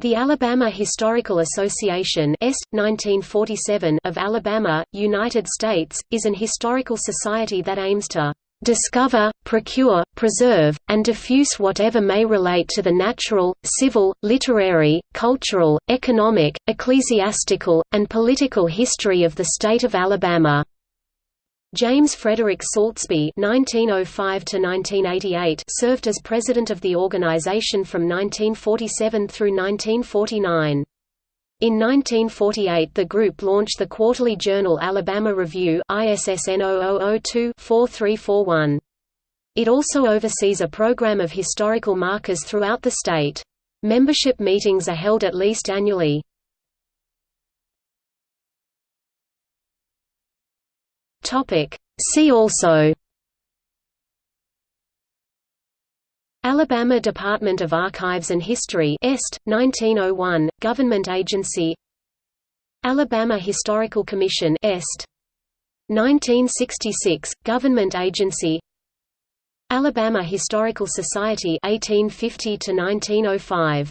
The Alabama Historical Association Est, 1947 of Alabama, United States, is an historical society that aims to "...discover, procure, preserve, and diffuse whatever may relate to the natural, civil, literary, cultural, economic, ecclesiastical, and political history of the state of Alabama." James Frederick Sulzby (1905–1988) served as president of the organization from 1947 through 1949. In 1948 the group launched the quarterly journal Alabama Review ISSN 0002-4341. It also oversees a program of historical markers throughout the state. Membership meetings are held at least annually. Topic. See also Alabama Department of Archives and History Est, 1901, government agency Alabama Historical Commission Est. 1966, government agency Alabama Historical Society 1850 to 1905